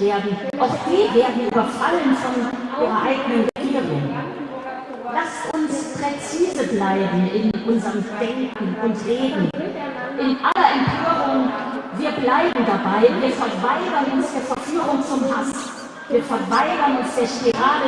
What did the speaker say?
werden. Auch die werden überfallen von ihrer eigenen Regierung. Lasst uns präzise bleiben in unserem Denken und Reden. In aller Empörung, wir bleiben dabei, wir verweigern uns der Verführung zum Hass. Wir verweigern uns der Spirale